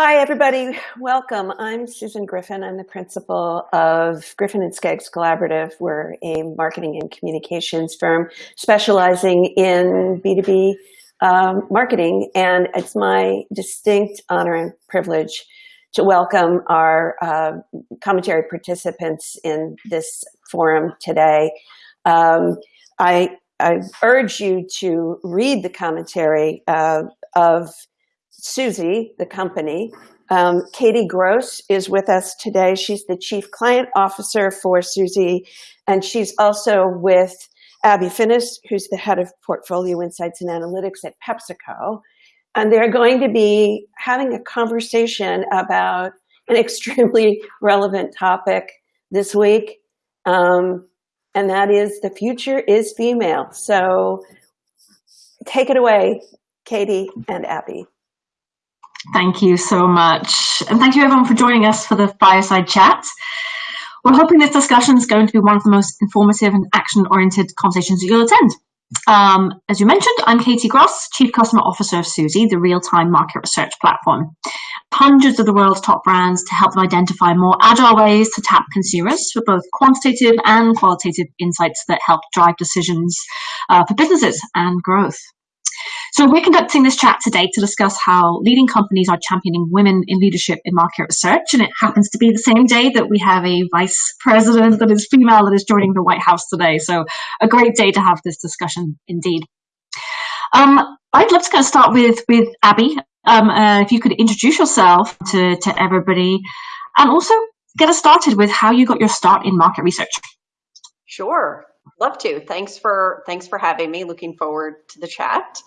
Hi, everybody. Welcome. I'm Susan Griffin. I'm the principal of Griffin and Skeggs Collaborative. We're a marketing and communications firm specializing in B2B um, marketing. And it's my distinct honor and privilege to welcome our uh, commentary participants in this forum today. Um, I, I, urge you to read the commentary uh, of Suzy, the company. Um, Katie Gross is with us today. She's the Chief Client Officer for Suzy, and she's also with Abby Finnis, who's the Head of Portfolio Insights and Analytics at PepsiCo. And they're going to be having a conversation about an extremely relevant topic this week, um, and that is the future is female. So take it away, Katie and Abby. Thank you so much. And thank you everyone for joining us for the fireside chat. We're hoping this discussion is going to be one of the most informative and action-oriented conversations that you'll attend. Um, as you mentioned, I'm Katie Gross, Chief Customer Officer of Suzy, the real-time market research platform. Hundreds of the world's top brands to help them identify more agile ways to tap consumers for both quantitative and qualitative insights that help drive decisions uh, for businesses and growth. So we're conducting this chat today to discuss how leading companies are championing women in leadership in market research. And it happens to be the same day that we have a vice president that is female that is joining the White House today. So a great day to have this discussion indeed. Um, I'd love to kind of start with, with Abby. Um, uh, if you could introduce yourself to, to everybody and also get us started with how you got your start in market research. Sure. Love to. Thanks for thanks for having me. Looking forward to the chat.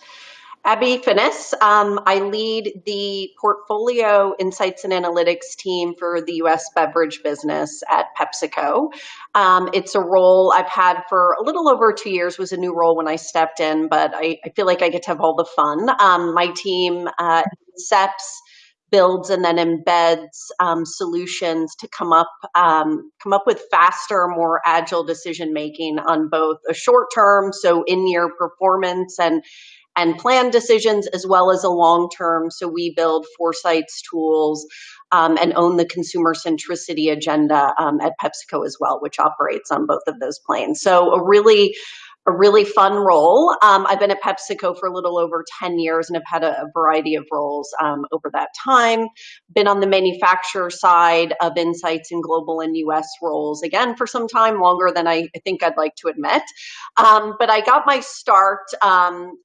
Abby Finnis. Um, I lead the portfolio insights and analytics team for the US beverage business at PepsiCo. Um, it's a role I've had for a little over two years, was a new role when I stepped in, but I, I feel like I get to have all the fun. Um, my team uh, builds and then embeds um, solutions to come up um, come up with faster, more agile decision making on both a short term, so in year performance and and plan decisions as well as a long term. So we build foresights tools um, and own the consumer centricity agenda um, at PepsiCo as well, which operates on both of those planes. So a really a really fun role. Um, I've been at PepsiCo for a little over 10 years and have had a, a variety of roles um, over that time. Been on the manufacturer side of insights in global and US roles, again, for some time, longer than I, think I'd like to admit. Um, but I got my start um,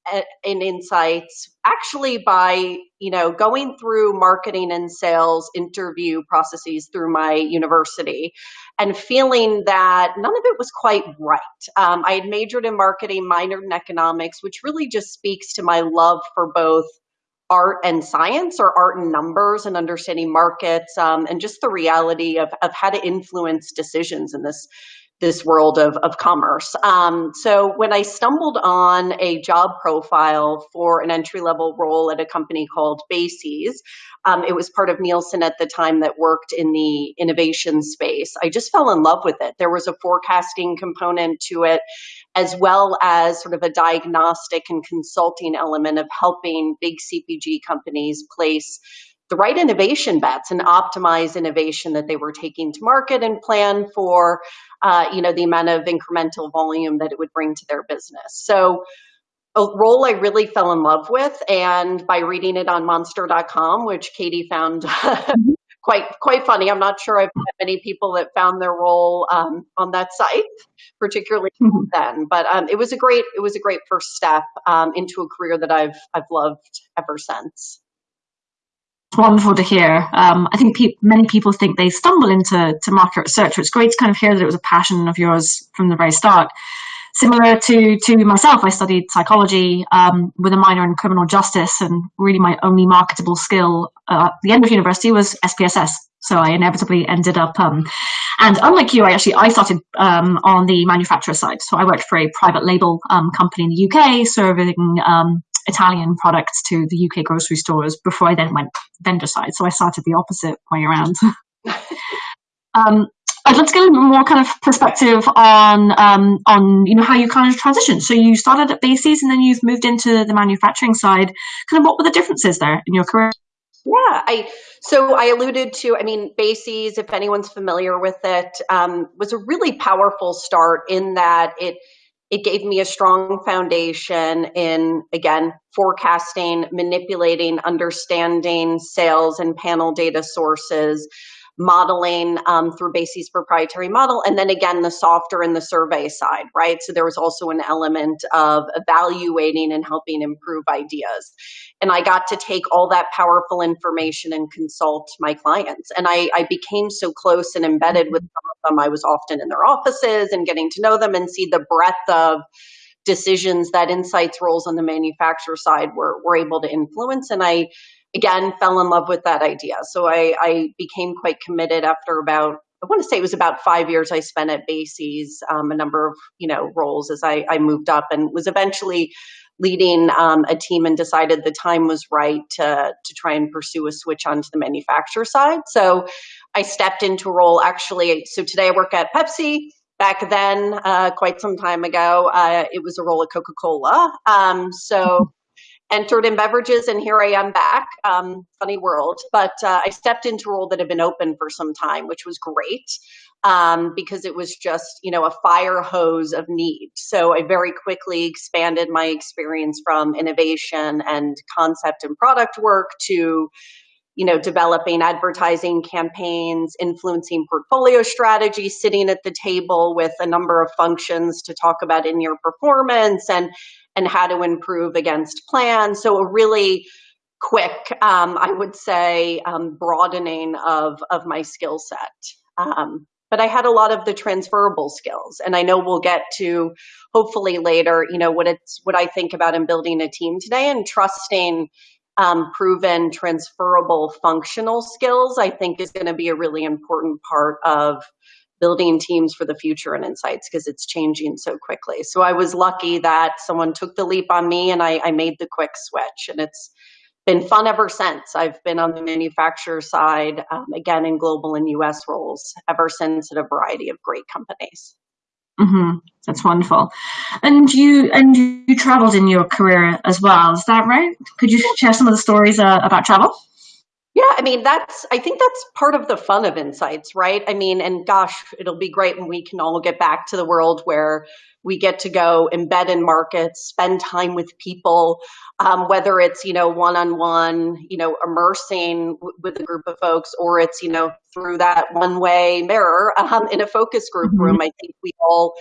in insights actually by you know going through marketing and sales interview processes through my university and feeling that none of it was quite right. Um, i had majored in marketing minored in economics which really just speaks to my love for both art and science or art and numbers and understanding markets um, and just the reality of, of how to influence decisions in this this world of, of commerce. Um, so when I stumbled on a job profile for an entry level role at a company called BASES, um, it was part of Nielsen at the time that worked in the innovation space. I just fell in love with it. There was a forecasting component to it, as well as sort of a diagnostic and consulting element of helping big CPG companies place the right innovation bets and optimize innovation that they were taking to market and plan for uh, you know the amount of incremental volume that it would bring to their business. So a role I really fell in love with and by reading it on monster.com which Katie found quite quite funny. I'm not sure I've met many people that found their role um, on that site particularly mm-hmm. then but um, it was a great it was a great first step um, into a career that I've I've loved ever since wonderful to hear. Um, I think pe many people think they stumble into to market research. It's great to kind of hear that it was a passion of yours from the very start. Similar to to myself, I studied psychology um, with a minor in criminal justice, and really my only marketable skill uh, at the end of university was SPSS. So I inevitably ended up, um, and unlike you, I actually I started um, on the manufacturer side. So I worked for a private label um, company in the UK, serving um, Italian products to the UK grocery stores before I then went vendor side. So I started the opposite way around. um, I'd love to get a little more kind of perspective on um, on you know how you kind of transitioned. So you started at BASES and then you've moved into the manufacturing side. Kind of what were the differences there in your career? Yeah, I so I alluded to. I mean, BASES, if anyone's familiar with it, um, was a really powerful start in that it it gave me a strong foundation in again forecasting, manipulating, understanding sales and panel data sources, modeling um, through BASES' proprietary model, and then again the softer and the survey side, right? So there was also an element of evaluating and helping improve ideas. And I got to take all that powerful information and consult my clients. And I, I became so close and embedded with some of them. I was often in their offices and getting to know them and see the breadth of decisions that insights roles on the manufacturer side were, were able to influence. And I again fell in love with that idea. So I, I became quite committed after about I want to say it was about five years I spent at BASES, um, a number of you know roles as I, I moved up, and was eventually leading um, a team and decided the time was right to to try and pursue a switch onto the manufacturer side. So I stepped into a role actually. So today I work at Pepsi. Back then, uh, quite some time ago, uh, it was a role at Coca Cola. Um, so entered in beverages and here I am back. Um, funny world, but uh, I stepped into a role that had been open for some time, which was great um, because it was just you know a fire hose of need. So I very quickly expanded my experience from innovation and concept and product work to you know developing advertising campaigns influencing portfolio strategy sitting at the table with a number of functions to talk about in your performance and and how to improve against plan. So a really quick, um, I would say, um, broadening of of my skill set. Um, but I had a lot of the transferable skills, and I know we'll get to hopefully later. You know what it's what I think about in building a team today and trusting. Um, proven transferable functional skills, I think, is going to be a really important part of building teams for the future and insights because it's changing so quickly. So I was lucky that someone took the leap on me and I, I, made the quick switch. And it's been fun ever since. I've been on the manufacturer side, um, again, in global and US roles ever since at a variety of great companies. Mm-hmm. That's wonderful. And you and you traveled in your career as well. Is that right? Could you share some of the stories uh, about travel? Yeah, I mean, that's, I think that's part of the fun of insights, right? I mean, and gosh, it'll be great when we can all get back to the world where we get to go embed in markets, spend time with people, um, whether it's, you know, one on one, you know, immersing w- with a group of folks, or it's, you know, through that one way mirror um, in a focus group mm-hmm. room. I think we all,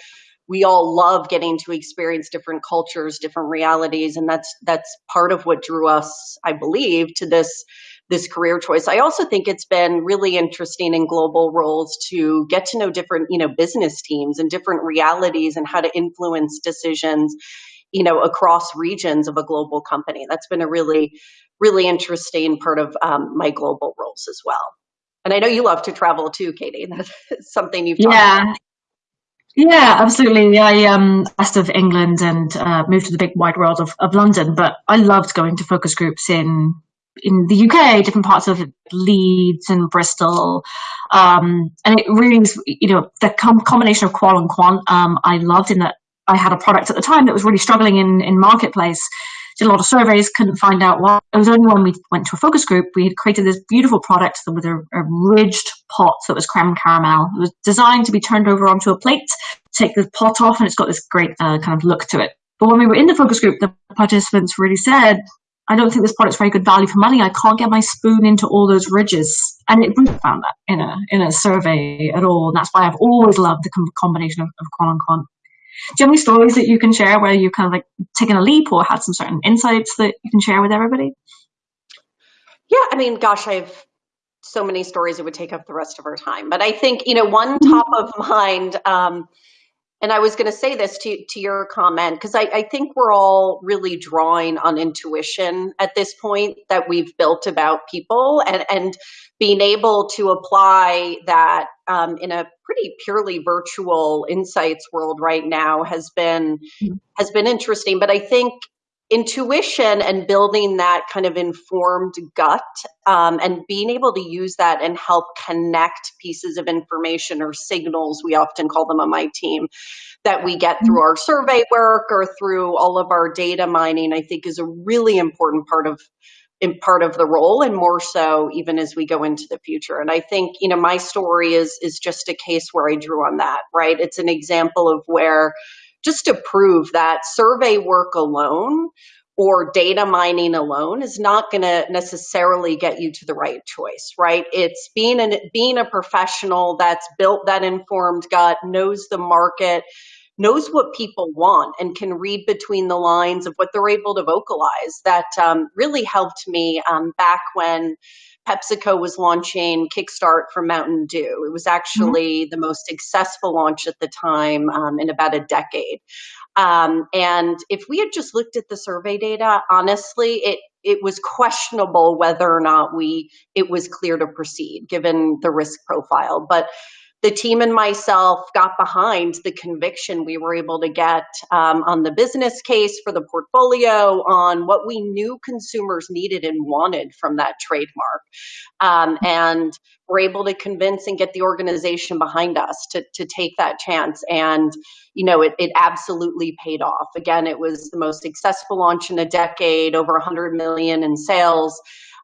we all love getting to experience different cultures, different realities, and that's that's part of what drew us, I believe, to this this career choice. I also think it's been really interesting in global roles to get to know different, you know, business teams and different realities and how to influence decisions, you know, across regions of a global company. That's been a really, really interesting part of um, my global roles as well. And I know you love to travel too, Katie. That's something you've yeah. About. Yeah, absolutely. I um west of England and uh, moved to the big wide world of, of London, but I loved going to focus groups in in the UK, different parts of Leeds and Bristol. Um, and it really is, you know, the com- combination of qual and quant, um, I loved in that I had a product at the time that was really struggling in, in marketplace. Did a lot of surveys, couldn't find out why. It was only when we went to a focus group, we had created this beautiful product with a, a ridged pot that was creme caramel. It was designed to be turned over onto a plate, take the pot off, and it's got this great uh, kind of look to it. But when we were in the focus group, the participants really said, I don't think this product's very good value for money. I can't get my spoon into all those ridges. And it really found that in a in a survey at all. And that's why I've always loved the combination of, of qual and quant. Do you have any stories that you can share where you've kind of like taken a leap or had some certain insights that you can share with everybody? Yeah, I mean, gosh, I've so many stories it would take up the rest of our time. But I think, you know, one mm-hmm. top of mind um, and I was going to say this to, to your comment because I, I, think we're all really drawing on intuition at this point that we've built about people and, and being able to apply that um, in a pretty purely virtual insights world right now has been mm-hmm. has been interesting. But I think intuition and building that kind of informed gut um, and being able to use that and help connect pieces of information or signals we often call them on my team that we get through our survey work or through all of our data mining i think is a really important part of in part of the role and more so even as we go into the future. And i think you know my story is is just a case where i drew on that right? It's an example of where just to prove that survey work alone or data mining alone is not going to necessarily get you to the right choice right it's being an being a professional that's built that informed gut knows the market knows what people want and can read between the lines of what they're able to vocalize. That um, really helped me um, back when PepsiCo was launching Kickstart for Mountain Dew. It was actually mm-hmm. the most successful launch at the time um, in about a decade. Um, and if we had just looked at the survey data, honestly, it it was questionable whether or not we it was clear to proceed given the risk profile. But the team and myself got behind the conviction we were able to get um, on the business case for the portfolio, on what we knew consumers needed and wanted from that trademark. Um, and we're able to convince and get the organization behind us to, to take that chance. And, you know, it, it absolutely paid off. Again, it was the most successful launch in a decade, over 100 million in sales.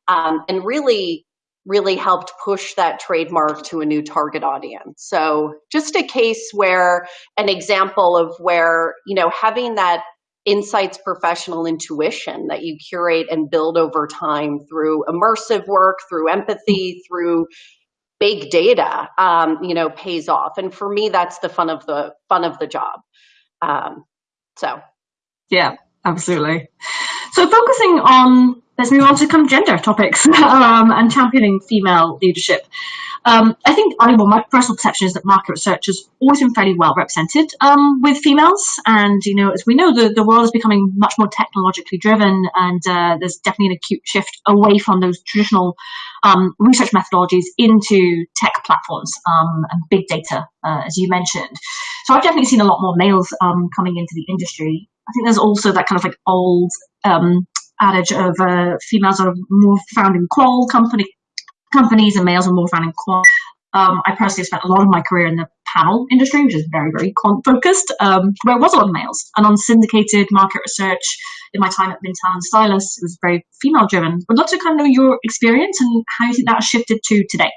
Um, and really really helped push that trademark to a new target audience. So just a case where an example of where, you know, having that insights professional intuition that you curate and build over time through immersive work, through empathy, through big data, um, you know, pays off. And for me, that's the fun of the fun of the job. Um, so, yeah, absolutely. So focusing on let's move on to kind of gender topics um, and championing female leadership. Um, I think, I, well, my personal perception is that market research has always been fairly well represented um, with females. And, you know, as we know, the, the world is becoming much more technologically driven, and uh, there's definitely an acute shift away from those traditional um, research methodologies into tech platforms um, and big data, uh, as you mentioned. So I've definitely seen a lot more males um, coming into the industry. I think there's also that kind of like old um, adage of uh, females are more found in qual company companies and males are more found in quant. Um, I personally spent a lot of my career in the panel industry, which is very, very quant focused, um, where it was a lot of males. And on syndicated market research in my time at Mintel and Stylus, it was very female driven. Would love to kind of know your experience and how you think that shifted to today.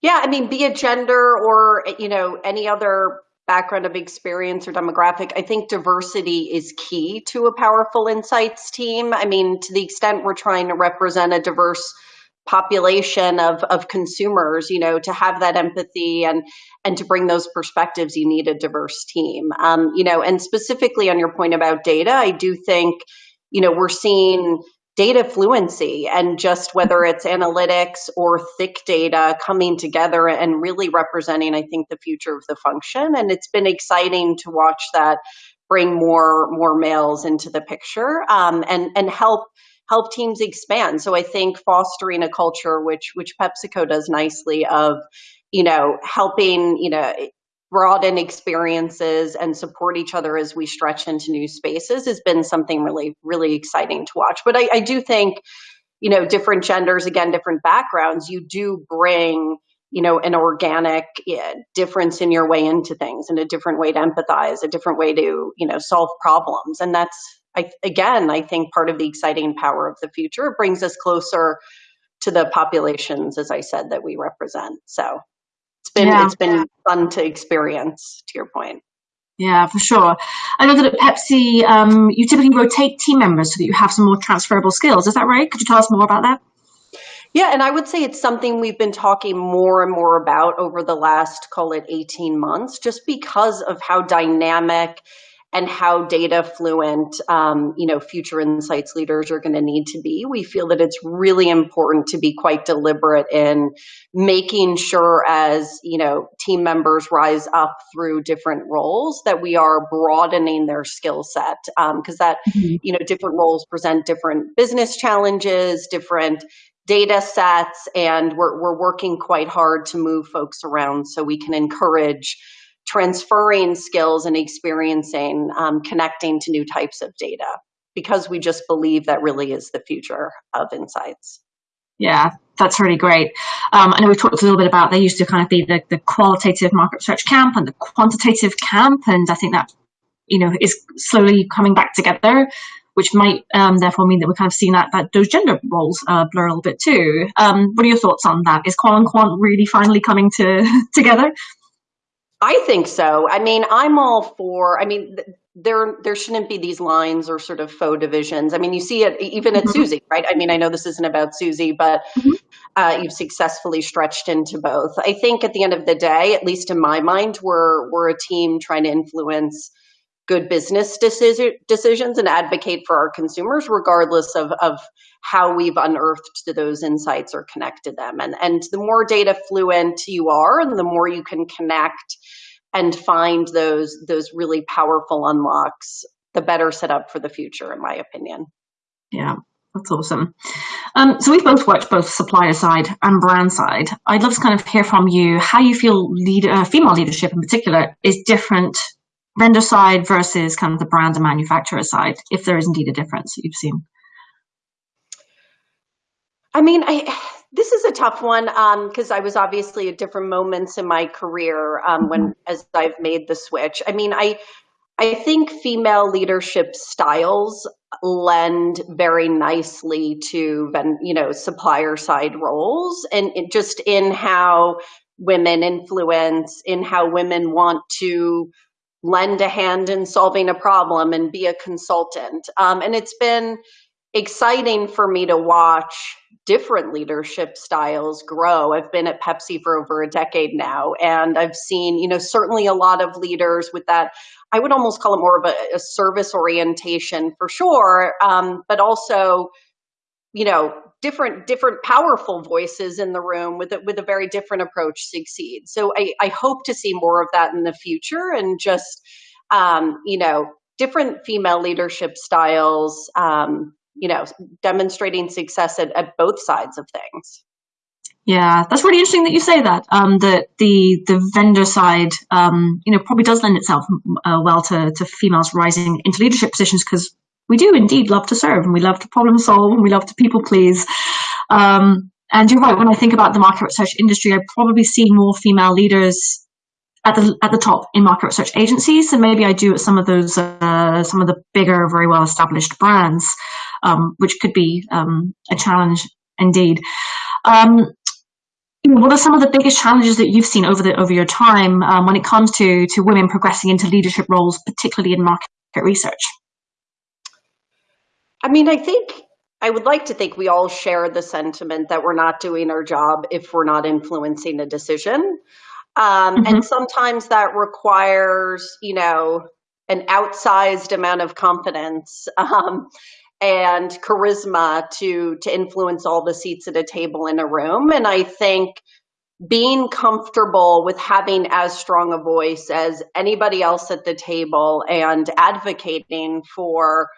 Yeah, I mean, be it gender or, you know, any other background of experience or demographic, I think diversity is key to a powerful insights team. I mean, to the extent we're trying to represent a diverse population of, of consumers, you know, to have that empathy and and to bring those perspectives, you need a diverse team. Um, you know, and specifically on your point about data, I do think, you know, we're seeing data fluency and just whether it's analytics or thick data coming together and really representing, I think, the future of the function. And it's been exciting to watch that bring more more males into the picture um, and and help help teams expand. So I think fostering a culture which which PepsiCo does nicely of you know helping you know broaden experiences and support each other as we stretch into new spaces has been something really, really exciting to watch. But I, I do think, you know, different genders, again, different backgrounds, you do bring, you know, an organic yeah, difference in your way into things and a different way to empathize, a different way to, you know, solve problems. And that's, I, again, I think part of the exciting power of the future. It brings us closer to the populations, as I said, that we represent. So it's been yeah. it's been fun to experience. To your point. Yeah, for sure. I know that at Pepsi, um, you typically rotate team members so that you have some more transferable skills. Is that right? Could you tell us more about that? Yeah, and I would say it's something we've been talking more and more about over the last, call it 18 months, just because of how dynamic and how data fluent um, you know future insights leaders are going to need to be we feel that it's really important to be quite deliberate in making sure as you know team members rise up through different roles that we are broadening their skill set because um, that mm-hmm. you know different roles present different business challenges different data sets and we're, we're working quite hard to move folks around so we can encourage transferring skills and experiencing um, connecting to new types of data because we just believe that really is the future of insights. Yeah, that's really great. Um, I know we talked a little bit about there used to kind of be the, the qualitative market research camp and the quantitative camp, and I think that you know is slowly coming back together. which might um, therefore mean that we're kind of seeing that, that those gender roles uh, blur a little bit too. Um, what are your thoughts on that? Is qual and quant really finally coming to together? I think so. I mean, I'm all for. I mean, there there shouldn't be these lines or sort of faux divisions. I mean, you see it even at mm-hmm. Suzy, right? I mean, I know this isn't about Suzy, but mm-hmm. uh, you've successfully stretched into both. I think at the end of the day, at least in my mind, we're we're a team trying to influence good business decision, decisions and advocate for our consumers, regardless of, of how we've unearthed those insights or connected them. And, and the more data fluent you are, and the more you can connect and find those, those really powerful unlocks, the better set up for the future, in my opinion. Yeah. That's awesome. Um, so we've both worked both supplier side and brand side. I'd love to kind of hear from you how you feel lead, uh, female leadership in particular is different vendor side versus kind of the brand and manufacturer side, if there is indeed a difference that you've seen? I mean, I this is a tough one because um, I was obviously at different moments in my career um, when mm-hmm. as I've made the switch. I mean, I I think female leadership styles lend very nicely to you know supplier side roles and just in how women influence in how women want to lend a hand in solving a problem and be a consultant. Um, and it's been exciting for me to watch different leadership styles grow. I've been at Pepsi for over a decade now, and I've seen, you know, certainly a lot of leaders with that. I would almost call it more of a, a service orientation for sure, um, but also, you know, different different powerful voices in the room with a, with a very different approach succeed. So I, I hope to see more of that in the future and just um, you know different female leadership styles. Um, you know, demonstrating success at, at both sides of things. Yeah, that's really interesting that you say that. Um, that the the vendor side, um, you know, probably does lend itself uh, well to to females rising into leadership positions because we do indeed love to serve and we love to problem solve and we love to people please. Um, and you're right, when I think about the market research industry, I probably see more female leaders at the at the top in market research agencies than maybe I do at some of those uh, some of the bigger, very well established brands, um, which could be um, a challenge indeed. Um, what are some of the biggest challenges that you've seen over the over your time um, when it comes to to women progressing into leadership roles, particularly in market research? I mean, I think I would like to think we all share the sentiment that we're not doing our job if we're not influencing a decision. Um, mm-hmm. And sometimes that requires, you know, an outsized amount of confidence um, and charisma to to influence all the seats at a table in a room. And I think being comfortable with having as strong a voice as anybody else at the table and advocating for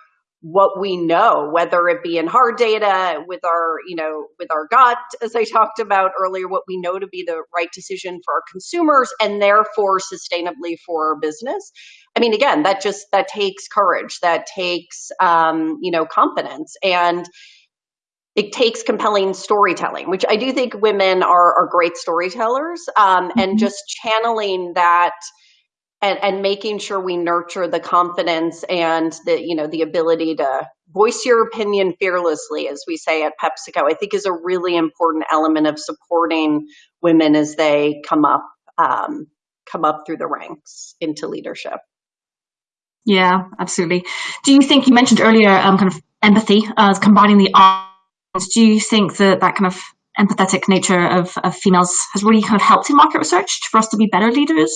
what we know, whether it be in hard data with our, you know, with our gut, as I talked about earlier, what we know to be the right decision for our consumers and therefore sustainably for our business. I mean, again, that just that takes courage, that takes um, you know, confidence and it takes compelling storytelling, which I do think women are, are great storytellers, um, mm-hmm. and just channeling that and, and making sure we nurture the confidence and the you know the ability to voice your opinion fearlessly as we say at pepsico i think is a really important element of supporting women as they come up um, come up through the ranks into leadership. Yeah absolutely. Do you think you mentioned earlier um, kind of empathy uh, combining the arts. Do you think that that kind of empathetic nature of, of females has really kind of helped in market research for us to be better leaders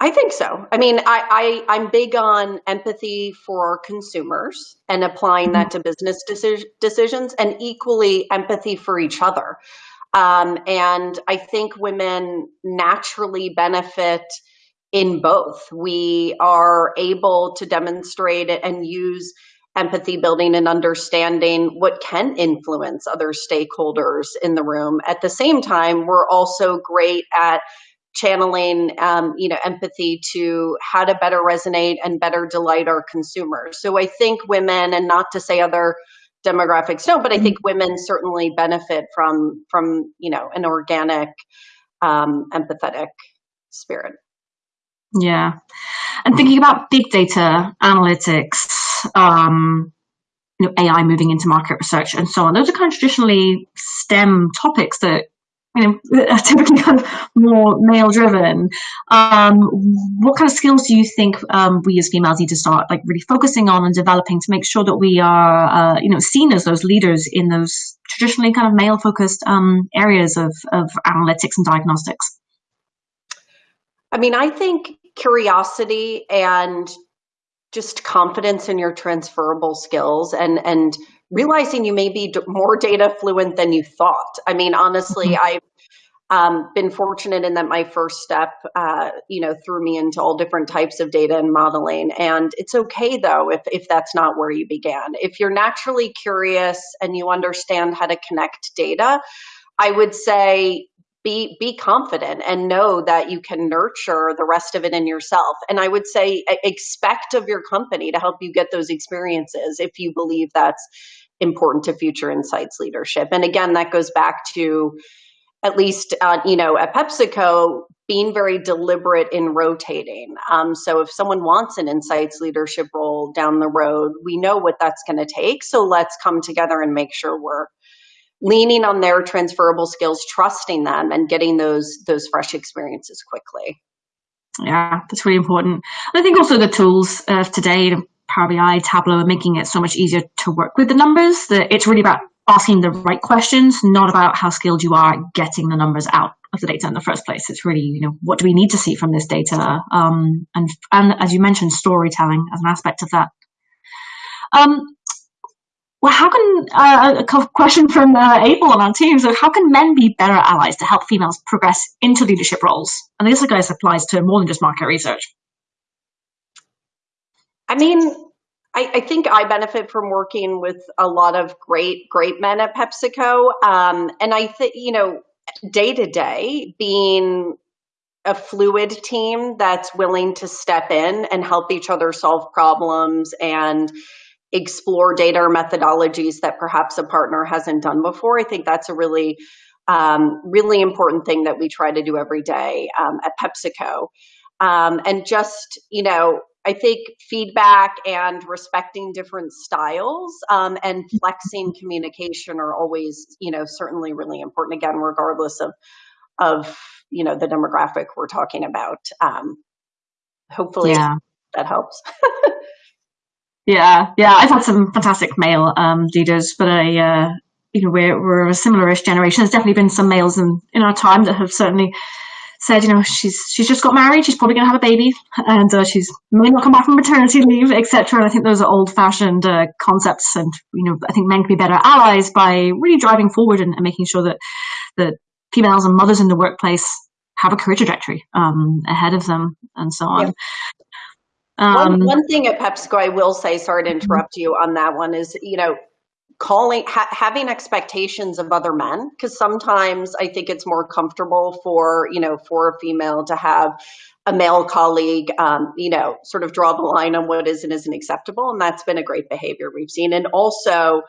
I think so. I mean, I, I am big on empathy for our consumers and applying that mm-hmm. to business deci- decisions, and equally empathy for each other. Um, and I think women naturally benefit in both. We are able to demonstrate it and use empathy building and understanding what can influence other stakeholders in the room. At the same time, we're also great at channeling um, you know empathy to how to better resonate and better delight our consumers so i think women and not to say other demographics don't but i think women certainly benefit from from you know an organic um, empathetic spirit yeah and thinking about big data analytics um, you know, AI moving into market research and so on. Those are kind of traditionally STEM topics that you know typically kind of more male driven. Um, what kind of skills do you think um, we as females need to start like really focusing on and developing to make sure that we are uh, you know seen as those leaders in those traditionally kind of male focused um, areas of, of analytics and diagnostics? I mean, I think curiosity and just confidence in your transferable skills and and realizing you may be more data fluent than you thought. I mean, honestly, mm-hmm. Um, been fortunate in that my first step, uh, you know, threw me into all different types of data and modeling. And it's okay though if if that's not where you began. If you're naturally curious and you understand how to connect data, I would say be be confident and know that you can nurture the rest of it in yourself and i would say expect of your company to help you get those experiences if you believe that's important to future insights leadership and again that goes back to at least uh, you know at pepsico being very deliberate in rotating um, so if someone wants an insights leadership role down the road we know what that's going to take so let's come together and make sure we're leaning on their transferable skills, trusting them, and getting those those fresh experiences quickly. Yeah, that's really important. I think also the tools of today, Power BI, Tableau, are making it so much easier to work with the numbers. That it's really about asking the right questions, not about how skilled you are getting the numbers out of the data in the first place. It's really, you know, what do we need to see from this data? Um, and and as you mentioned, storytelling as an aspect of that. Um, well, how can uh, a question from uh, Abel on our team? So, how can men be better allies to help females progress into leadership roles? And this, I guess, applies to more than just market research. I mean, I, I think I benefit from working with a lot of great, great men at PepsiCo, um, and I think you know, day to day, being a fluid team that's willing to step in and help each other solve problems and explore data or methodologies that perhaps a partner hasn't done before. I think that's a really, um, really important thing that we try to do every day um, at PepsiCo. Um, and just, you know, I think feedback and respecting different styles um, and flexing communication are always, you know, certainly really important. Again, regardless of, of you know, the demographic we're talking about. Um, hopefully, yeah. that helps. Yeah, yeah, I've had some fantastic male um, leaders, but I, uh, you know, we're we're a similar-ish generation. There's definitely been some males in in our time that have certainly said, you know, she's she's just got married, she's probably going to have a baby, and uh, she's may not come back from maternity leave, etc. And I think those are old-fashioned uh, concepts, and you know, I think men can be better allies by really driving forward and, and making sure that that females and mothers in the workplace have a career trajectory um, ahead of them, and so on. Yeah. Um, one, one thing at PepsiCo, I will say, sorry to interrupt you on that one, is you know, calling ha- having expectations of other men because sometimes I think it's more comfortable for you know for a female to have a male colleague, um, you know, sort of draw the line on what is and isn't acceptable, and that's been a great behavior we've seen, and also.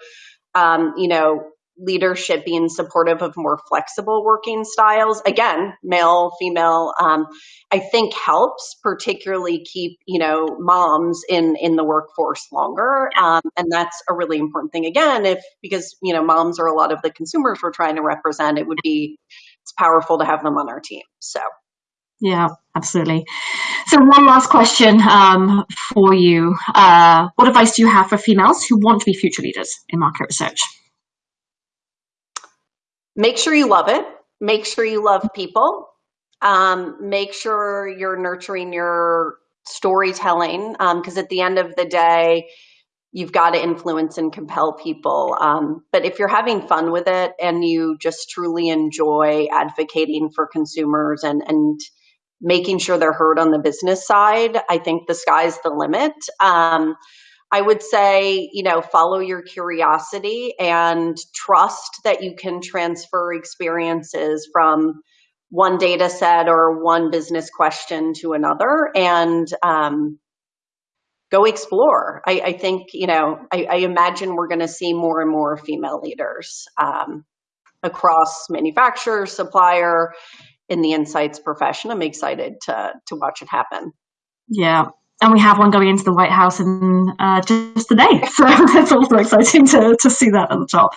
Um, you know, leadership being supportive of more flexible working styles again male female um, i think helps particularly keep you know moms in in the workforce longer um, and that's a really important thing again if because you know moms are a lot of the consumers we're trying to represent it would be it's powerful to have them on our team so yeah, absolutely. So, one last question um, for you. Uh, what advice do you have for females who want to be future leaders in market research? Make sure you love it. Make sure you love people. Um, make sure you're nurturing your storytelling because um, at the end of the day, you've got to influence and compel people. Um, but if you're having fun with it and you just truly enjoy advocating for consumers and and making sure they're heard on the business side, I think the sky's the limit. Um, I would say, you know, follow your curiosity and trust that you can transfer experiences from one data set or one business question to another and um, go explore. I, I, think, you know, I, I imagine we're going to see more and more female leaders um, across manufacturer, supplier, in the insights profession. I'm excited to to watch it happen. Yeah, and we have one going into the White House in uh, just today. So it's also exciting to, to see that at the top.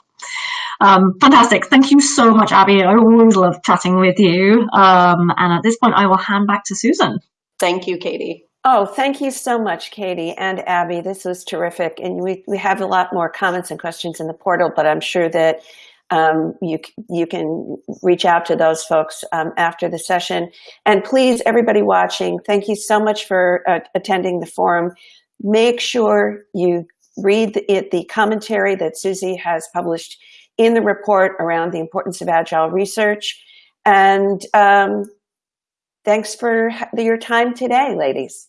Um, fantastic. Thank you so much, Abby. I always love chatting with you. Um, and at this point, I will hand back to Susan. Thank you, Katie. Oh, thank you so much, Katie and Abby. This was terrific. And we, we have a lot more comments and questions in the portal, but I'm sure that um, you, you can reach out to those folks um, after the session. And please, everybody watching, thank you so much for uh, attending the forum. Make sure you read the, it, the commentary that Suzy has published in the report around the importance of agile research. And um, thanks for your time today, ladies.